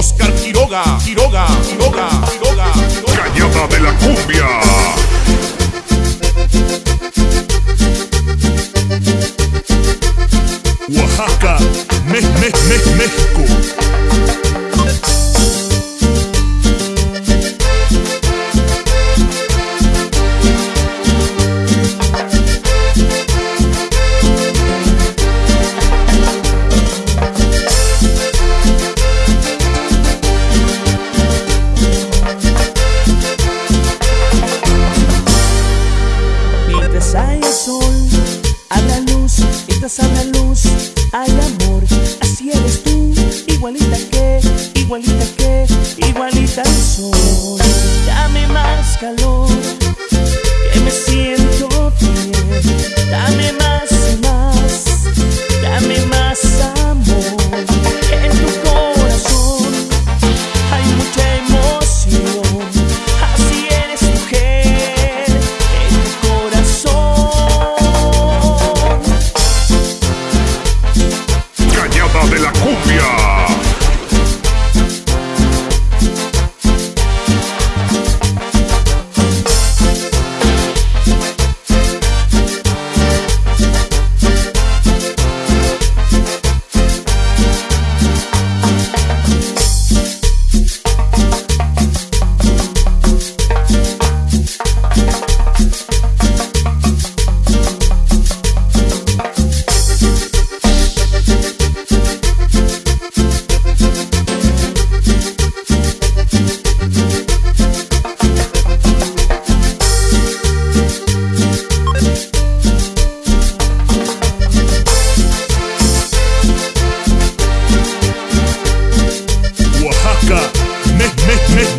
Oscar Quiroga, Quiroga, Quiroga, Quiroga. Quiroga. Cañada de la cumbia. Oaxaca, México. calor.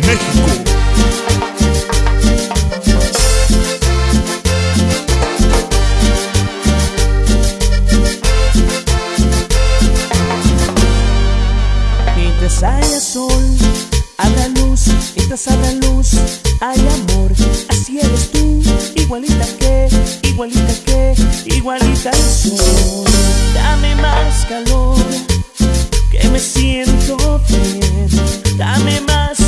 México. Mientras haya sol, habrá luz, mientras habrá luz, hay amor, así eres tú, igualita que, igualita que, igualita el sol. Dame más calor, que me siento bien, dame más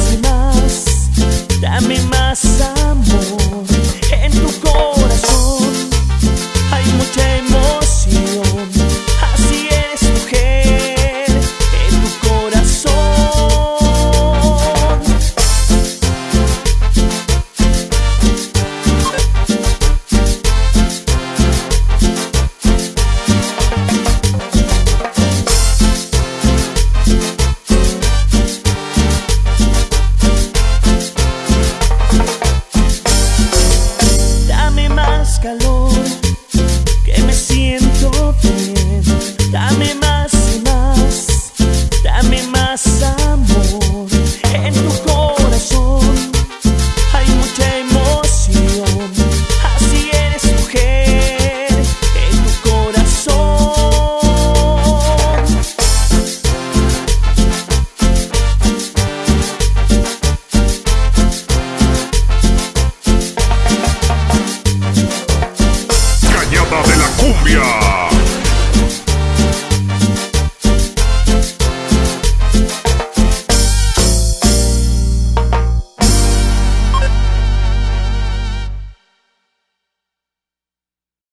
Colombia.